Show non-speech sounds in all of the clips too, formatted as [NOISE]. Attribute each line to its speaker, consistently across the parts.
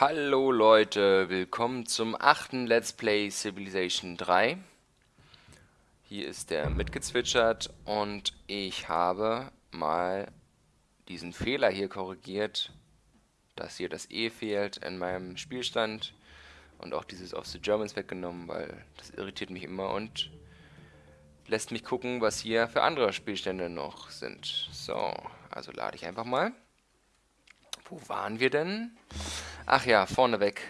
Speaker 1: Hallo Leute, willkommen zum achten Let's Play Civilization 3. Hier ist der mitgezwitschert und ich habe mal diesen Fehler hier korrigiert, dass hier das E fehlt in meinem Spielstand und auch dieses of the Germans weggenommen, weil das irritiert mich immer und lässt mich gucken, was hier für andere Spielstände noch sind. So, also lade ich einfach mal. Wo waren wir denn? Ach ja, vorneweg.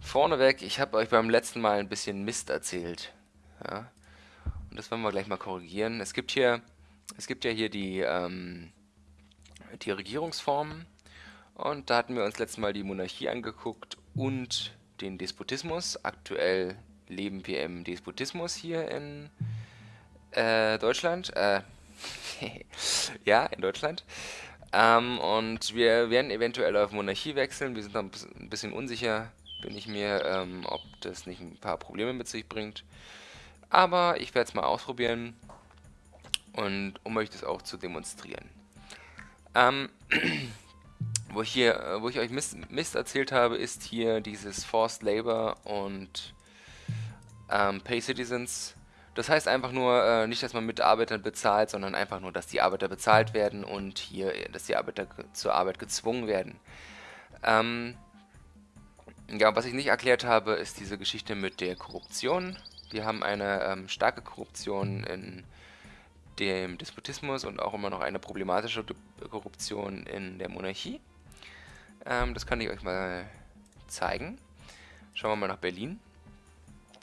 Speaker 1: Vorneweg, ich habe euch beim letzten Mal ein bisschen Mist erzählt. Ja. Und das wollen wir gleich mal korrigieren. Es gibt hier, es gibt ja hier die, ähm, die Regierungsformen. Und da hatten wir uns letztes Mal die Monarchie angeguckt und den Despotismus. Aktuell leben wir im Despotismus hier in äh, Deutschland. Äh, [LAUGHS] ja, in Deutschland. Ähm, und wir werden eventuell auf Monarchie wechseln. Wir sind noch ein bisschen unsicher, bin ich mir, ähm, ob das nicht ein paar Probleme mit sich bringt. Aber ich werde es mal ausprobieren und um euch das auch zu demonstrieren. Ähm, [CLEARS THROAT] wo, ich hier, wo ich euch Mist, Mist, erzählt habe, ist hier dieses Forced Labor und ähm, Pay Citizens das heißt einfach nur, äh, nicht, dass man Mitarbeitern bezahlt, sondern einfach nur, dass die Arbeiter bezahlt werden und hier, dass die Arbeiter zur Arbeit gezwungen werden. Ähm, ja, was ich nicht erklärt habe, ist diese Geschichte mit der Korruption. Wir haben eine ähm, starke Korruption in dem Despotismus und auch immer noch eine problematische Korruption in der Monarchie. Ähm, das kann ich euch mal zeigen. Schauen wir mal nach Berlin.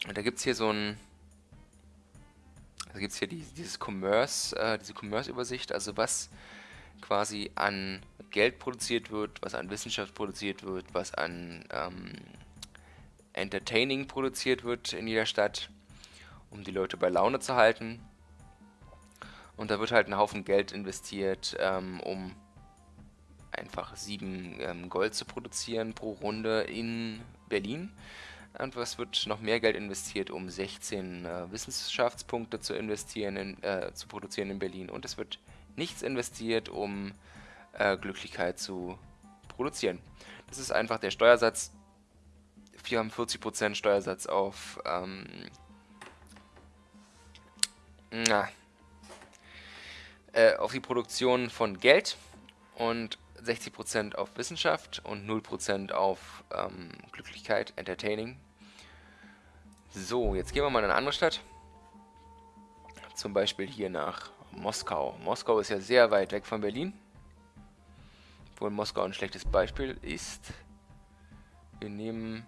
Speaker 1: Und da gibt es hier so ein da gibt es hier die, dieses Commerce, äh, diese Commerce-Übersicht, also was quasi an Geld produziert wird, was an Wissenschaft produziert wird, was an ähm, Entertaining produziert wird in jeder Stadt, um die Leute bei Laune zu halten. Und da wird halt ein Haufen Geld investiert, ähm, um einfach sieben ähm, Gold zu produzieren pro Runde in Berlin. Und was wird noch mehr Geld investiert, um 16 äh, Wissenschaftspunkte zu investieren, in, äh, zu produzieren in Berlin. Und es wird nichts investiert, um äh, Glücklichkeit zu produzieren. Das ist einfach der Steuersatz. Wir haben 40% Steuersatz auf ähm, na, äh, auf die Produktion von Geld und 60% auf Wissenschaft und 0% auf ähm, Glücklichkeit, Entertaining. So, jetzt gehen wir mal in eine andere Stadt. Zum Beispiel hier nach Moskau. Moskau ist ja sehr weit weg von Berlin. Obwohl Moskau ein schlechtes Beispiel ist. Wir nehmen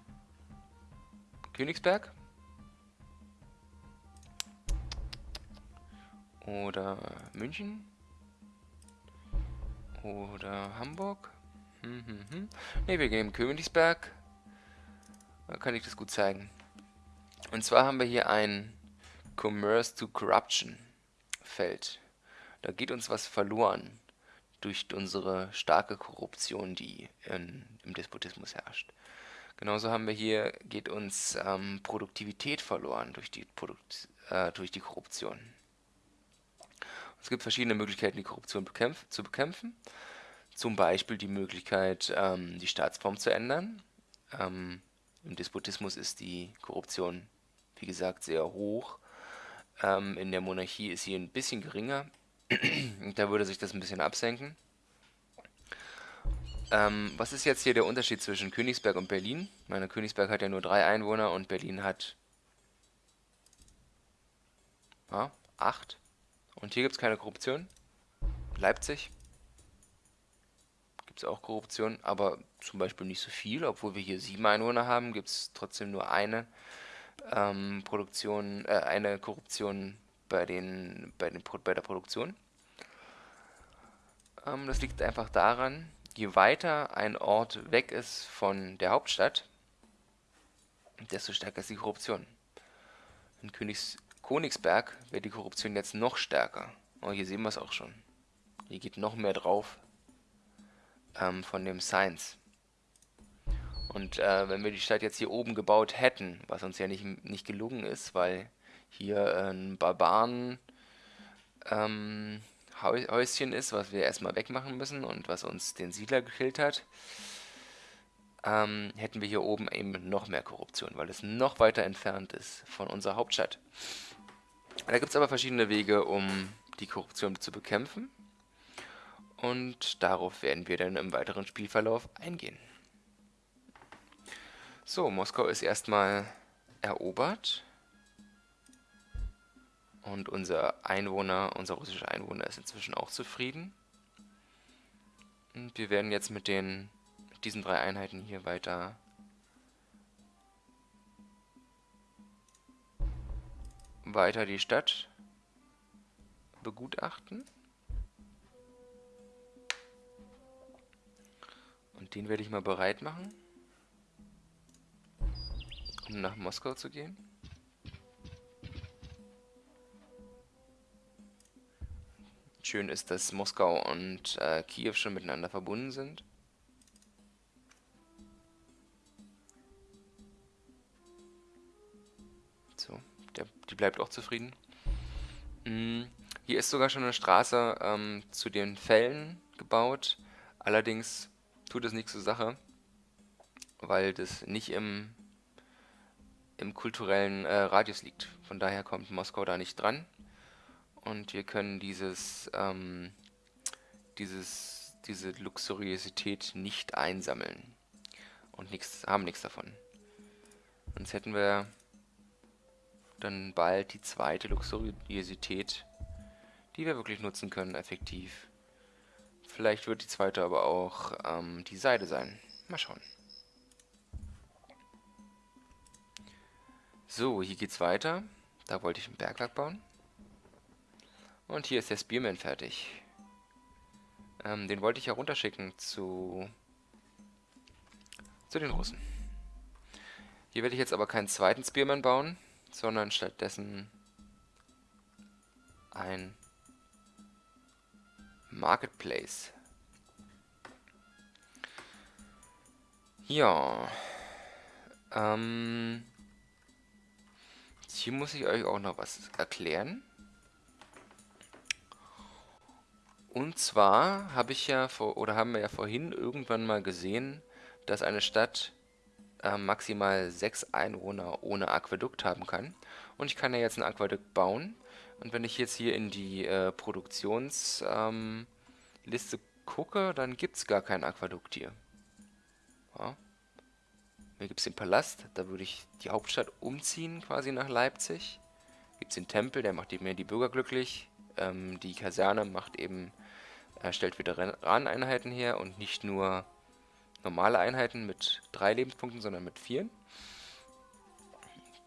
Speaker 1: Königsberg. Oder München. Oder Hamburg. Hm, hm, hm. Ne, wir gehen Königsberg. Da kann ich das gut zeigen. Und zwar haben wir hier ein Commerce to Corruption Feld. Da geht uns was verloren durch unsere starke Korruption, die in, im Despotismus herrscht. Genauso haben wir hier, geht uns ähm, Produktivität verloren durch die, Produkt, äh, durch die Korruption. Es gibt verschiedene Möglichkeiten, die Korruption bekämpf zu bekämpfen. Zum Beispiel die Möglichkeit, ähm, die Staatsform zu ändern. Ähm, Im Despotismus ist die Korruption, wie gesagt, sehr hoch. Ähm, in der Monarchie ist sie ein bisschen geringer. [CLEARS THROAT] da würde sich das ein bisschen absenken. Ähm, was ist jetzt hier der Unterschied zwischen Königsberg und Berlin? Meine Königsberg hat ja nur drei Einwohner und Berlin hat ja, acht. Und hier gibt es keine Korruption. Leipzig gibt es auch Korruption, aber zum Beispiel nicht so viel. Obwohl wir hier sieben Einwohner haben, gibt es trotzdem nur eine ähm, Produktion, äh, eine Korruption bei, den, bei, den, bei der Produktion. Ähm, das liegt einfach daran, je weiter ein Ort weg ist von der Hauptstadt, desto stärker ist die Korruption. In Königs Königsberg wäre die Korruption jetzt noch stärker. Oh, hier sehen wir es auch schon. Hier geht noch mehr drauf ähm, von dem Science. Und äh, wenn wir die Stadt jetzt hier oben gebaut hätten, was uns ja nicht, nicht gelungen ist, weil hier ein Barbaren ähm, Häuschen ist, was wir erstmal wegmachen müssen und was uns den Siedler gekillt hat. ähm, hätten wir hier oben eben noch mehr Korruption, weil es noch weiter entfernt ist von unserer Hauptstadt. Da gibt es aber verschiedene Wege, um die Korruption zu bekämpfen. Und darauf werden wir dann im weiteren Spielverlauf eingehen. So, Moskau ist erstmal erobert. Und unser Einwohner, unser russischer Einwohner ist inzwischen auch zufrieden. Und wir werden jetzt mit den mit diesen drei Einheiten hier weiter weiter die Stadt begutachten. Und den werde ich mal bereit machen, um nach Moskau zu gehen. Schön ist, dass Moskau und äh, Kiew schon miteinander verbunden sind. Bleibt auch zufrieden. Mhm. Hier ist sogar schon eine Straße ähm, zu den Fällen gebaut. Allerdings tut es nichts zur Sache, weil das nicht im, im kulturellen äh, Radius liegt. Von daher kommt Moskau da nicht dran und wir können dieses, ähm, dieses, diese Luxuriosität nicht einsammeln und nichts, haben nichts davon. Sonst hätten wir dann bald die zweite Luxuriosität, die wir wirklich nutzen können, effektiv. Vielleicht wird die zweite aber auch ähm, die Seide sein. Mal schauen. So, hier geht's weiter. Da wollte ich ein Bergwerk bauen. Und hier ist der Spearman fertig. Ähm, den wollte ich ja runterschicken zu, zu den Russen. Hier werde ich jetzt aber keinen zweiten Spearman bauen, sondern stattdessen ein Marketplace. Ja. Ähm, hier muss ich euch auch noch was erklären. Und zwar habe ich ja vor, oder haben wir ja vorhin irgendwann mal gesehen, dass eine Stadt äh, maximal sechs Einwohner ohne Aquädukt haben kann. Und ich kann ja jetzt ein Aquädukt bauen. Und wenn ich jetzt hier in die äh, Produktionsliste ähm, gucke, dann gibt es gar kein Aquädukt hier. Ja. Hier gibt es den Palast, da würde ich die Hauptstadt umziehen, quasi nach Leipzig. Gibt es den Tempel, der macht eben die Bürger glücklich. Ähm, die Kaserne macht eben er stellt Veteraneneinheiten her und nicht nur normale Einheiten mit drei Lebenspunkten, sondern mit vier.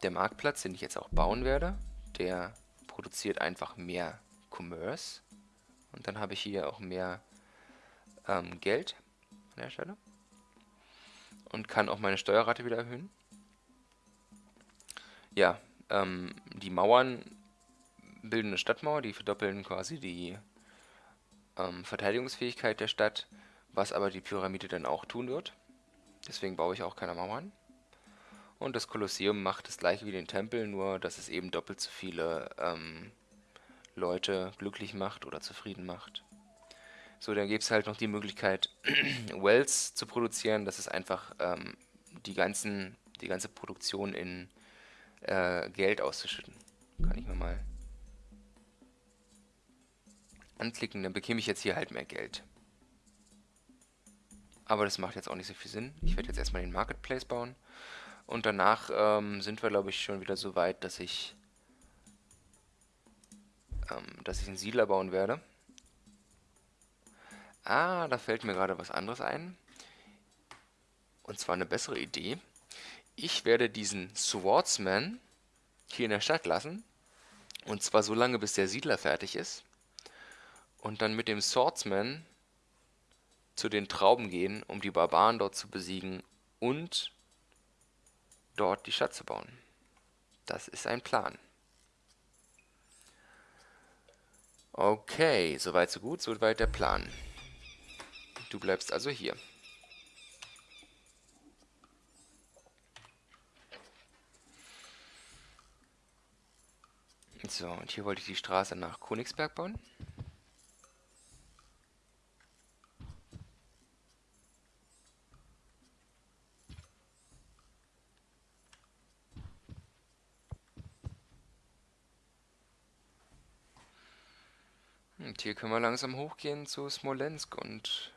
Speaker 1: Der Marktplatz, den ich jetzt auch bauen werde, der produziert einfach mehr Commerce. Und dann habe ich hier auch mehr ähm, Geld an der Stelle. Und kann auch meine Steuerrate wieder erhöhen. Ja, ähm, die Mauern bilden eine Stadtmauer, die verdoppeln quasi die ähm, Verteidigungsfähigkeit der Stadt, was aber die Pyramide dann auch tun wird. Deswegen baue ich auch keine Mauern. Und das Kolosseum macht das gleiche wie den Tempel, nur dass es eben doppelt so viele ähm, Leute glücklich macht oder zufrieden macht. So, dann gibt es halt noch die Möglichkeit, [CLEARS THROAT] Wells zu produzieren. Das ist einfach ähm, die, ganzen, die ganze Produktion in äh, Geld auszuschütten. Kann ich mir mal anklicken, dann bekäme ich jetzt hier halt mehr Geld. Aber das macht jetzt auch nicht so viel Sinn. Ich werde jetzt erstmal den Marketplace bauen. Und danach ähm, sind wir, glaube ich, schon wieder so weit, dass ich, ähm, dass ich einen Siedler bauen werde. Ah, da fällt mir gerade was anderes ein. Und zwar eine bessere Idee. Ich werde diesen Swordsman hier in der Stadt lassen. Und zwar so lange, bis der Siedler fertig ist und dann mit dem Swordsman zu den Trauben gehen, um die Barbaren dort zu besiegen und dort die Stadt zu bauen. Das ist ein Plan. Okay, soweit so gut, soweit der Plan. Du bleibst also hier. So, und hier wollte ich die Straße nach Königsberg bauen. Und hier können wir langsam hochgehen zu Smolensk und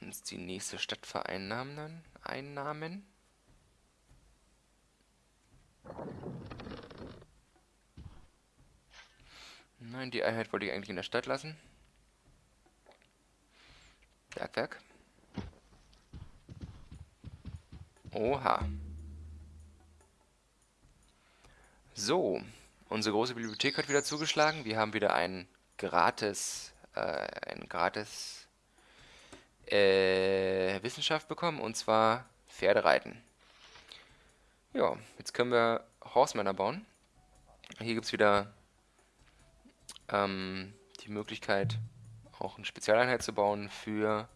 Speaker 1: uns die nächste Stadt vereinnahmen. Einnahmen. Nein, die Einheit wollte ich eigentlich in der Stadt lassen. Bergwerk. Oha. So, unsere große Bibliothek hat wieder zugeschlagen. Wir haben wieder ein gratis, äh, ein gratis äh, Wissenschaft bekommen und zwar Pferdereiten. Ja, jetzt können wir Horsemänner bauen. Hier gibt es wieder ähm, die Möglichkeit, auch eine Spezialeinheit zu bauen für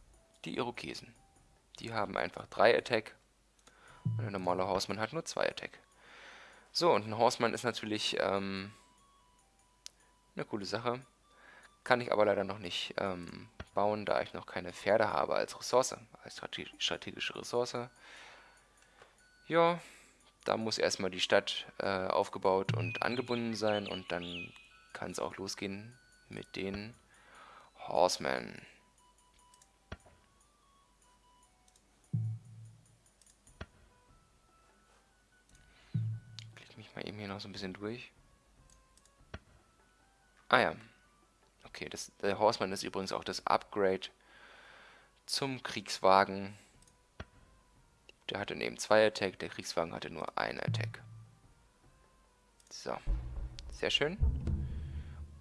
Speaker 1: die Irokesen. Die haben einfach 3 Attack und ein normaler Horseman hat nur 2 Attack. So, und ein Horseman ist natürlich ähm, eine coole Sache. Kann ich aber leider noch nicht ähm, bauen, da ich noch keine Pferde habe als Ressource, als strategische Ressource. Ja, da muss erstmal die Stadt äh, aufgebaut und angebunden sein und dann kann es auch losgehen mit den Horsemen. Eben hier noch so ein bisschen durch. Ah ja. Okay, das, der Horseman ist übrigens auch das Upgrade zum Kriegswagen. Der hatte neben zwei Attack, der Kriegswagen hatte nur ein Attack. So, sehr schön.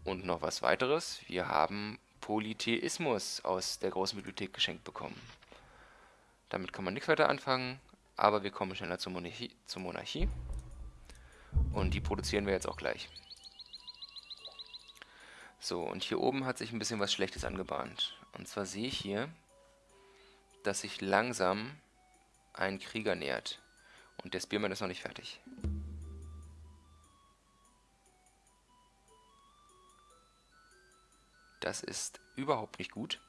Speaker 1: Und noch was weiteres. Wir haben Polytheismus aus der großen Bibliothek geschenkt bekommen. Damit kann man nichts weiter anfangen, aber wir kommen schneller zur Monarchie. Zur Monarchie. Und die produzieren wir jetzt auch gleich. So, und hier oben hat sich ein bisschen was Schlechtes angebahnt. Und zwar sehe ich hier, dass sich langsam ein Krieger nähert. Und der Spearman ist noch nicht fertig. Das ist überhaupt nicht gut.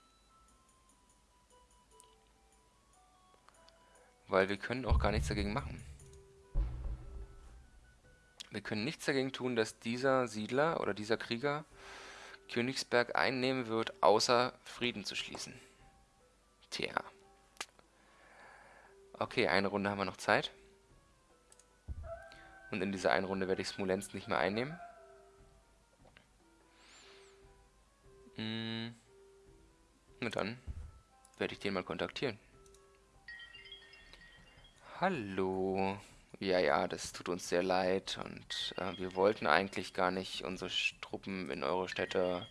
Speaker 1: Weil wir können auch gar nichts dagegen machen. Wir können nichts dagegen tun, dass dieser Siedler oder dieser Krieger Königsberg einnehmen wird, außer Frieden zu schließen. Tja. Okay, eine Runde haben wir noch Zeit. Und in dieser einen Runde werde ich Smolensk nicht mehr einnehmen. Hm. Na dann werde ich den mal kontaktieren. Hallo. Ja, ja, das tut uns sehr leid und äh, wir wollten eigentlich gar nicht unsere Truppen in eure Städte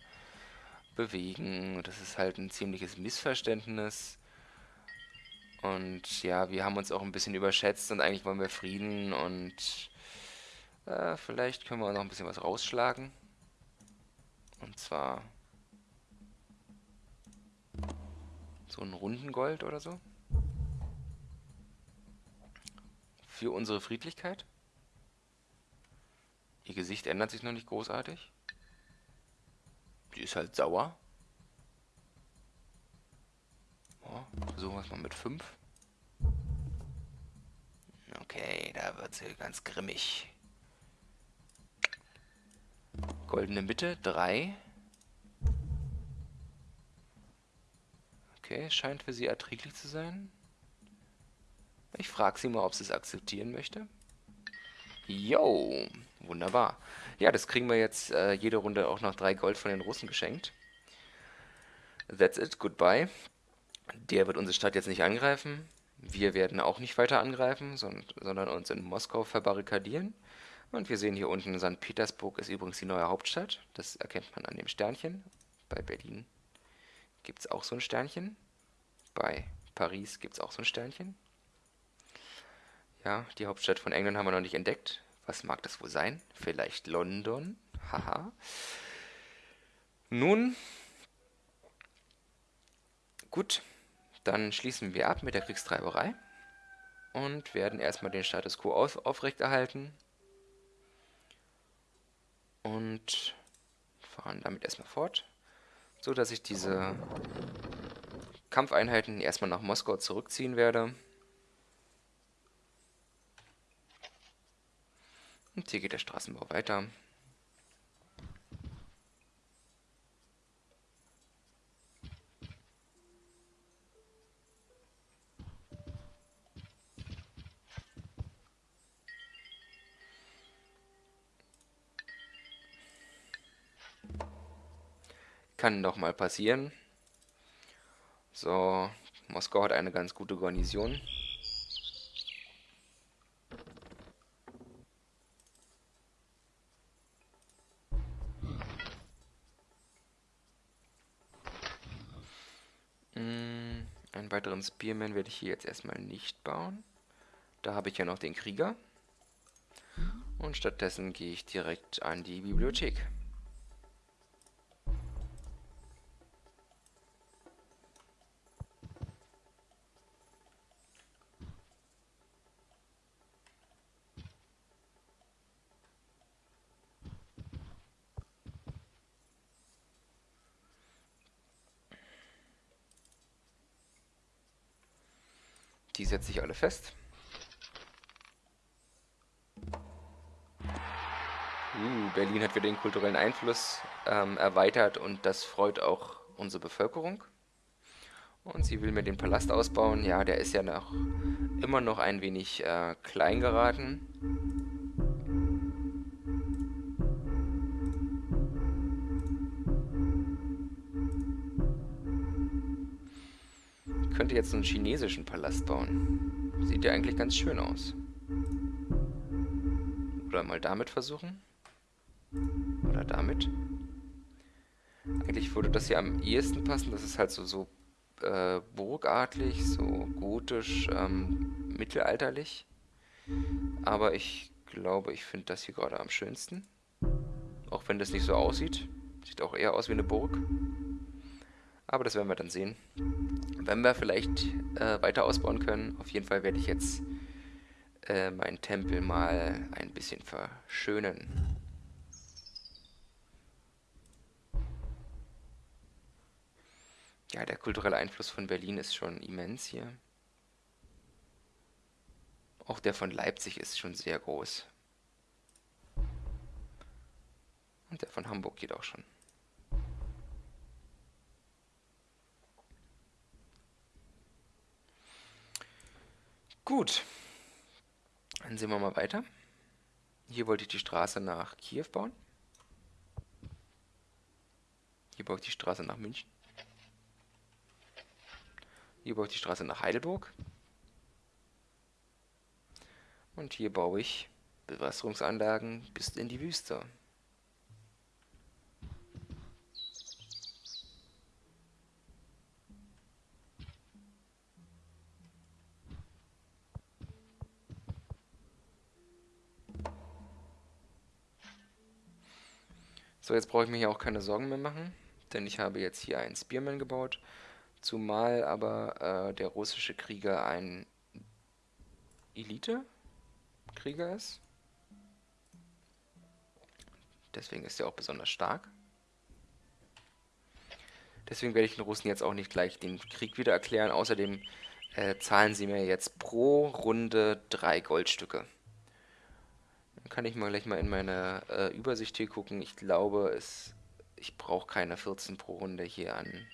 Speaker 1: bewegen. Das ist halt ein ziemliches Missverständnis. Und ja, wir haben uns auch ein bisschen überschätzt und eigentlich wollen wir Frieden und äh, vielleicht können wir noch ein bisschen was rausschlagen. Und zwar so ein Rundengold oder so. Für unsere Friedlichkeit. Ihr Gesicht ändert sich noch nicht großartig. Die ist halt sauer. Oh, versuchen wir es mal mit 5. Okay, da wird sie ganz grimmig. Goldene Mitte, 3. Okay, scheint für sie erträglich zu sein. Ich frage sie mal, ob sie es akzeptieren möchte. Jo, wunderbar. Ja, das kriegen wir jetzt äh, jede Runde auch noch drei Gold von den Russen geschenkt. That's it, goodbye. Der wird unsere Stadt jetzt nicht angreifen. Wir werden auch nicht weiter angreifen, sondern uns in Moskau verbarrikadieren. Und wir sehen hier unten, St. Petersburg ist übrigens die neue Hauptstadt. Das erkennt man an dem Sternchen. Bei Berlin gibt es auch so ein Sternchen. Bei Paris gibt es auch so ein Sternchen. Ja, die Hauptstadt von England haben wir noch nicht entdeckt. Was mag das wohl sein? Vielleicht London? Haha. Nun, gut, dann schließen wir ab mit der Kriegstreiberei und werden erstmal den Status quo auf, aufrechterhalten und fahren damit erstmal fort, so dass ich diese Kampfeinheiten erstmal nach Moskau zurückziehen werde. Und hier geht der Straßenbau weiter. Kann doch mal passieren. So, Moskau hat eine ganz gute Garnison. Spearman werde ich hier jetzt erstmal nicht bauen. Da habe ich ja noch den Krieger. Und stattdessen gehe ich direkt an die Bibliothek. Die setze ich alle fest. Uh, Berlin hat wieder den kulturellen Einfluss ähm, erweitert und das freut auch unsere Bevölkerung. Und sie will mir den Palast ausbauen. Ja, der ist ja noch immer noch ein wenig äh, klein geraten. könnte jetzt einen chinesischen Palast bauen. Sieht ja eigentlich ganz schön aus. Oder mal damit versuchen. Oder damit. Eigentlich würde das hier am ehesten passen. Das ist halt so, so äh, burgartlich, so gotisch, ähm, mittelalterlich. Aber ich glaube, ich finde das hier gerade am schönsten. Auch wenn das nicht so aussieht. Sieht auch eher aus wie eine Burg. Aber das werden wir dann sehen. Wenn wir vielleicht äh, weiter ausbauen können. Auf jeden Fall werde ich jetzt äh, meinen Tempel mal ein bisschen verschönen. Ja, der kulturelle Einfluss von Berlin ist schon immens hier. Auch der von Leipzig ist schon sehr groß. Und der von Hamburg geht auch schon. Gut. Dann sehen wir mal weiter. Hier wollte ich die Straße nach Kiew bauen. Hier baue ich die Straße nach München. Hier baue ich die Straße nach Heidelburg. Und hier baue ich Bewässerungsanlagen bis in die Wüste. So, jetzt brauche ich mir hier auch keine Sorgen mehr machen, denn ich habe jetzt hier einen Spearman gebaut, zumal aber äh, der russische Krieger ein Elite-Krieger ist. Deswegen ist er auch besonders stark. Deswegen werde ich den Russen jetzt auch nicht gleich den Krieg wieder erklären. Außerdem äh, zahlen sie mir jetzt pro Runde drei Goldstücke. Kann ich mal gleich mal in meine äh, Übersicht hier gucken. Ich glaube, es, ich brauche keine 14 pro Runde hier an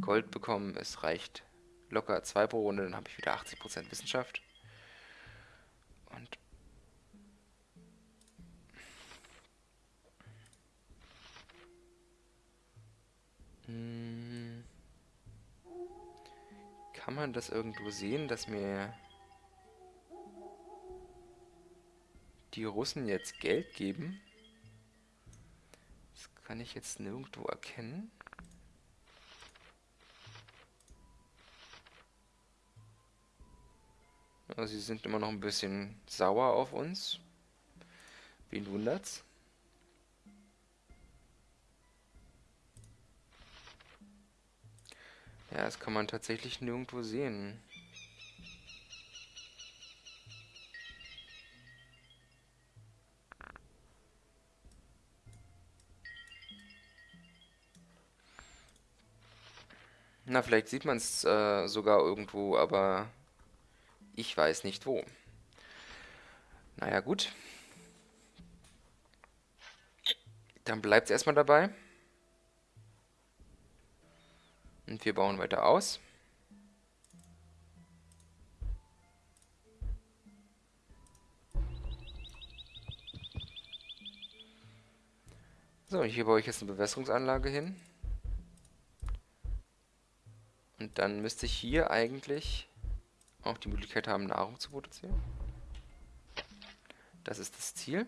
Speaker 1: Gold bekommen. Es reicht locker 2 pro Runde, dann habe ich wieder 80% Wissenschaft. Und hm. kann man das irgendwo sehen, dass mir die Russen jetzt Geld geben. Das kann ich jetzt nirgendwo erkennen. Also sie sind immer noch ein bisschen sauer auf uns. Wen wundert's? Ja, das kann man tatsächlich nirgendwo sehen. Na, vielleicht sieht man es äh, sogar irgendwo, aber ich weiß nicht wo. Naja, gut. Dann bleibt es erstmal dabei. Und wir bauen weiter aus. So, hier baue ich jetzt eine Bewässerungsanlage hin. Und dann müsste ich hier eigentlich auch die Möglichkeit haben, Nahrung zu produzieren. Das ist das Ziel.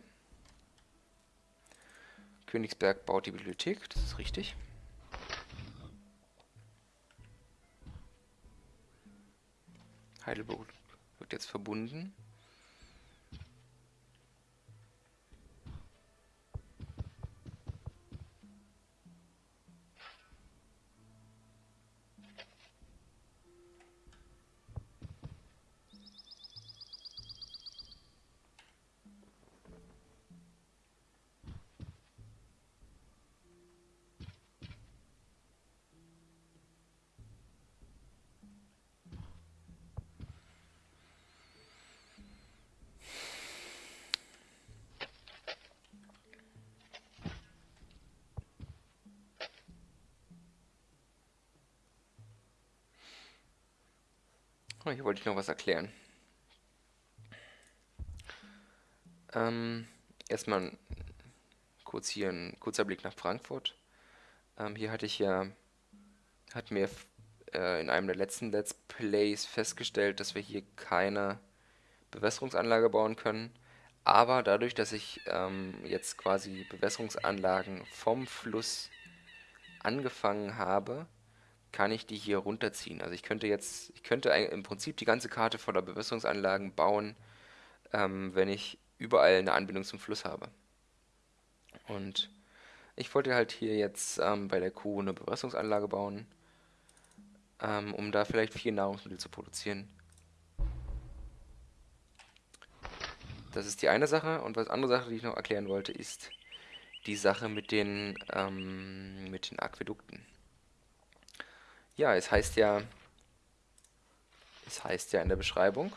Speaker 1: Königsberg baut die Bibliothek, das ist richtig. Heidelberg wird jetzt verbunden. Hier wollte ich noch was erklären. Ähm, erstmal kurz hier ein kurzer Blick nach Frankfurt. Ähm, hier hatte ich ja, hat mir äh, in einem der letzten Let's Plays festgestellt, dass wir hier keine Bewässerungsanlage bauen können. Aber dadurch, dass ich ähm, jetzt quasi Bewässerungsanlagen vom Fluss angefangen habe, kann ich die hier runterziehen. Also ich könnte jetzt, ich könnte im Prinzip die ganze Karte voller Bewässerungsanlagen bauen, ähm, wenn ich überall eine Anbindung zum Fluss habe. Und ich wollte halt hier jetzt ähm, bei der Kuh eine Bewässerungsanlage bauen, ähm, um da vielleicht viel Nahrungsmittel zu produzieren. Das ist die eine Sache. Und was andere Sache, die ich noch erklären wollte, ist die Sache mit den, ähm, mit den Aquädukten. Ja, es heißt ja, es heißt ja in der Beschreibung,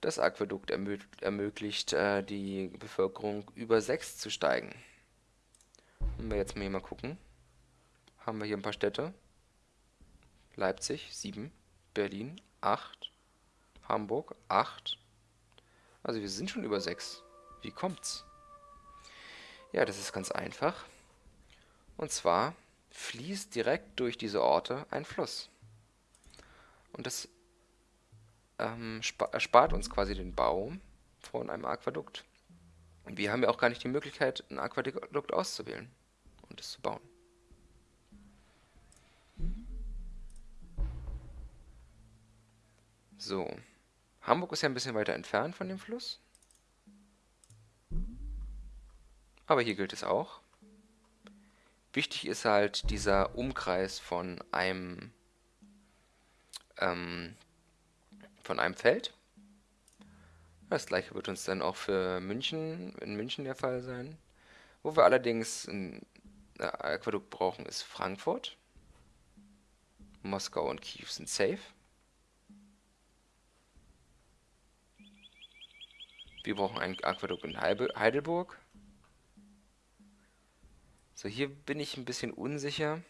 Speaker 1: das Aquädukt ermö ermöglicht äh, die Bevölkerung über 6 zu steigen. Wenn wir jetzt mal hier mal gucken, haben wir hier ein paar Städte. Leipzig 7, Berlin 8, Hamburg 8. Also wir sind schon über 6. Wie kommt's? Ja, das ist ganz einfach. Und zwar fließt direkt durch diese Orte ein Fluss. Und das ähm, erspart uns quasi den Bau von einem Aquädukt. Und wir haben ja auch gar nicht die Möglichkeit, ein Aquädukt auszuwählen und es zu bauen. So. Hamburg ist ja ein bisschen weiter entfernt von dem Fluss. Aber hier gilt es auch. Wichtig ist halt dieser Umkreis von einem ähm, von einem Feld. Das gleiche wird uns dann auch für München, in München der Fall sein. Wo wir allerdings ein Aquädukt brauchen, ist Frankfurt. Moskau und Kiew sind safe. Wir brauchen ein Aquädukt in Heidelburg. So, hier bin ich ein bisschen unsicher,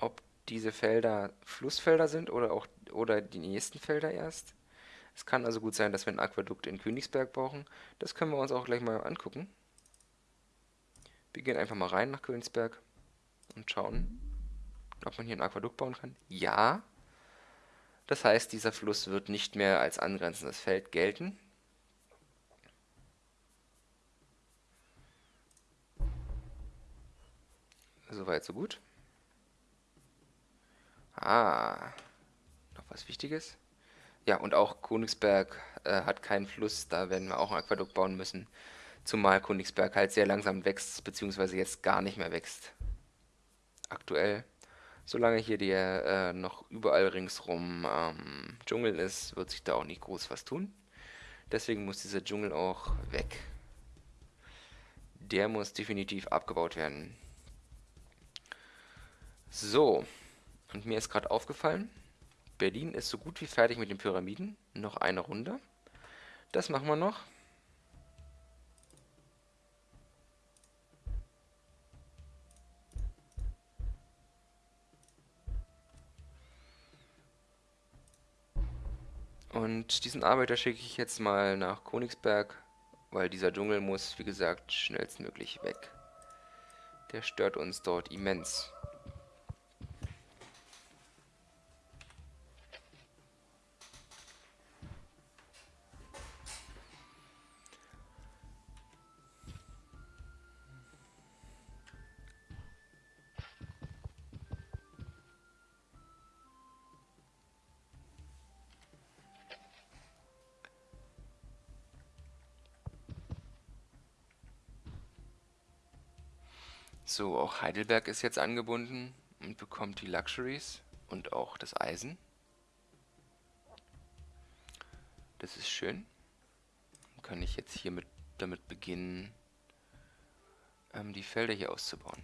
Speaker 1: ob diese Felder Flussfelder sind oder auch oder die nächsten Felder erst. Es kann also gut sein, dass wir ein Aquädukt in Königsberg brauchen. Das können wir uns auch gleich mal angucken. Wir gehen einfach mal rein nach Königsberg und schauen, ob man hier ein Aquädukt bauen kann. Ja. Das heißt, dieser Fluss wird nicht mehr als angrenzendes Feld gelten. Soweit, so gut. Ah, noch was Wichtiges. Ja, und auch Königsberg äh, hat keinen Fluss, da werden wir auch ein Aquädukt bauen müssen. Zumal Königsberg halt sehr langsam wächst, beziehungsweise jetzt gar nicht mehr wächst. Aktuell. Solange hier der äh, noch überall ringsrum ähm, Dschungel ist, wird sich da auch nicht groß was tun. Deswegen muss dieser Dschungel auch weg. Der muss definitiv abgebaut werden. So, und mir ist gerade aufgefallen, Berlin ist so gut wie fertig mit den Pyramiden. Noch eine Runde. Das machen wir noch. Und diesen Arbeiter schicke ich jetzt mal nach Königsberg weil dieser Dschungel muss, wie gesagt, schnellstmöglich weg. Der stört uns dort immens. Auch Heidelberg ist jetzt angebunden und bekommt die Luxuries und auch das Eisen. Das ist schön. Dann kann ich jetzt hier mit, damit beginnen, ähm, die Felder hier auszubauen.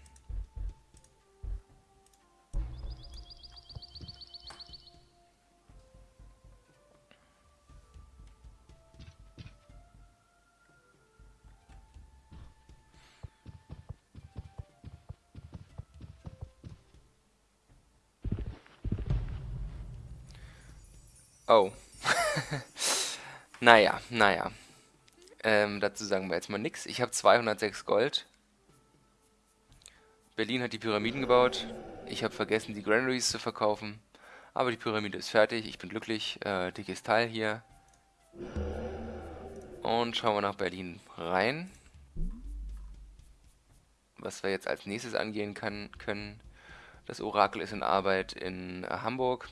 Speaker 1: Oh. [LAUGHS] naja, naja. Ähm, dazu sagen wir jetzt mal nichts. Ich habe 206 Gold. Berlin hat die Pyramiden gebaut. Ich habe vergessen, die Granaries zu verkaufen. Aber die Pyramide ist fertig. Ich bin glücklich. Äh, dickes Teil hier. Und schauen wir nach Berlin rein. Was wir jetzt als nächstes angehen kann, können. Das Orakel ist in Arbeit in äh, Hamburg.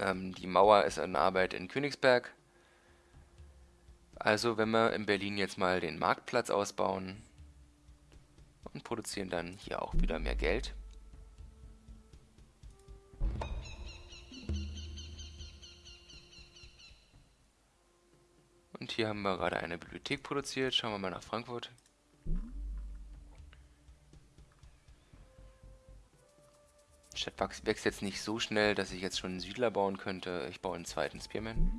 Speaker 1: Ähm, die Mauer ist in Arbeit in Königsberg. Also wenn wir in Berlin jetzt mal den Marktplatz ausbauen und produzieren dann hier auch wieder mehr Geld. Und hier haben wir gerade eine Bibliothek produziert. Schauen wir mal nach Frankfurt. Stadt wächst jetzt nicht so schnell, dass ich jetzt schon einen Siedler bauen könnte. Ich baue einen zweiten Spearman.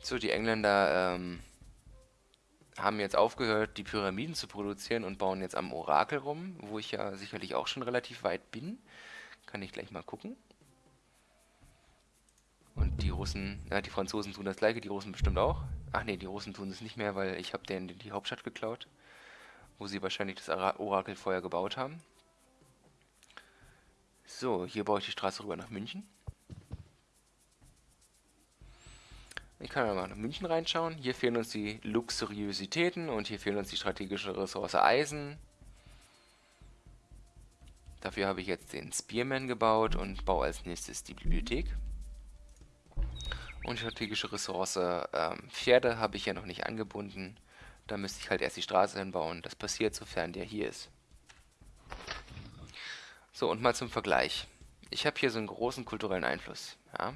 Speaker 1: So, die Engländer ähm, haben jetzt aufgehört, die Pyramiden zu produzieren und bauen jetzt am Orakel rum, wo ich ja sicherlich auch schon relativ weit bin. Kann ich gleich mal gucken. Und die Russen, ja, die Franzosen tun das gleiche, die Russen bestimmt auch. Ach nee, die Russen tun es nicht mehr, weil ich habe denen die Hauptstadt geklaut wo sie wahrscheinlich das Orakel vorher gebaut haben. So, hier baue ich die Straße rüber nach München. Ich kann mal nach München reinschauen. Hier fehlen uns die Luxuriositäten und hier fehlen uns die strategische Ressource Eisen. Dafür habe ich jetzt den Spearman gebaut und baue als nächstes die Bibliothek. Und strategische Ressource ähm, Pferde habe ich ja noch nicht angebunden. Da müsste ich halt erst die Straße hinbauen. Das passiert, sofern der hier ist. So, und mal zum Vergleich. Ich habe hier so einen großen kulturellen Einfluss. Ja.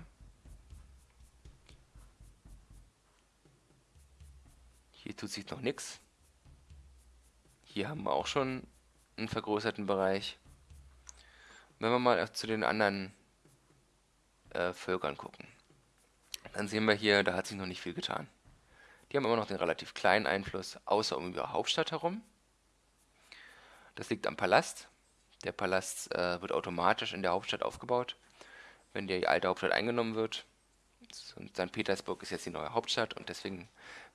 Speaker 1: Hier tut sich noch nichts. Hier haben wir auch schon einen vergrößerten Bereich. Wenn wir mal zu den anderen äh, Völkern gucken, dann sehen wir hier, da hat sich noch nicht viel getan. Die haben immer noch den relativ kleinen Einfluss, außer um ihre Hauptstadt herum. Das liegt am Palast. Der Palast äh, wird automatisch in der Hauptstadt aufgebaut, wenn die alte Hauptstadt eingenommen wird. Und St. Petersburg ist jetzt die neue Hauptstadt und deswegen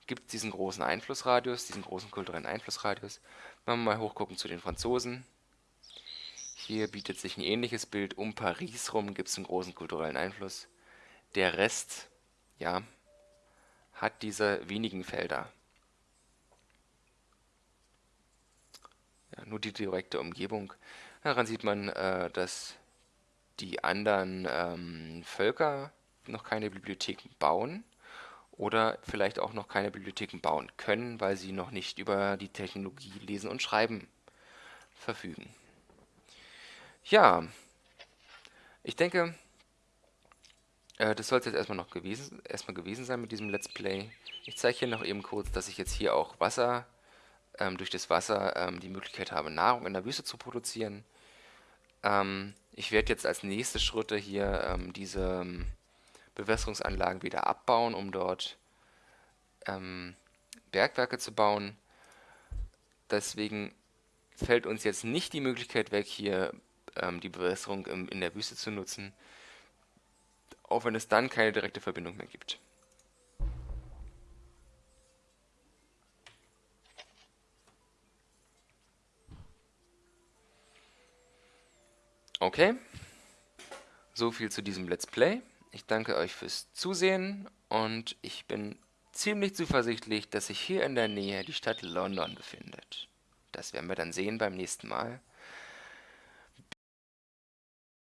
Speaker 1: gibt es diesen großen Einflussradius, diesen großen kulturellen Einflussradius. Wenn wir mal hochgucken zu den Franzosen. Hier bietet sich ein ähnliches Bild. Um Paris rum gibt es einen großen kulturellen Einfluss. Der Rest, ja, hat diese wenigen Felder. Ja, nur die direkte Umgebung. Daran sieht man, äh, dass die anderen ähm, Völker noch keine Bibliotheken bauen oder vielleicht auch noch keine Bibliotheken bauen können, weil sie noch nicht über die Technologie Lesen und Schreiben verfügen. Ja, ich denke, äh, das soll es jetzt erstmal noch gewesen, erstmal gewesen sein mit diesem Let's Play. Ich zeige hier noch eben kurz, dass ich jetzt hier auch Wasser, ähm, durch das Wasser ähm, die Möglichkeit habe, Nahrung in der Wüste zu produzieren. Ähm, ich werde jetzt als nächste Schritte hier ähm, diese ähm, Bewässerungsanlagen wieder abbauen, um dort ähm, Bergwerke zu bauen. Deswegen fällt uns jetzt nicht die Möglichkeit weg, hier die Bewässerung im, in der Wüste zu nutzen auch wenn es dann keine direkte Verbindung mehr gibt. Okay, so viel zu diesem Let's Play. Ich danke euch fürs Zusehen und ich bin ziemlich zuversichtlich, dass sich hier in der Nähe die Stadt London befindet. Das werden wir dann sehen beim nächsten Mal.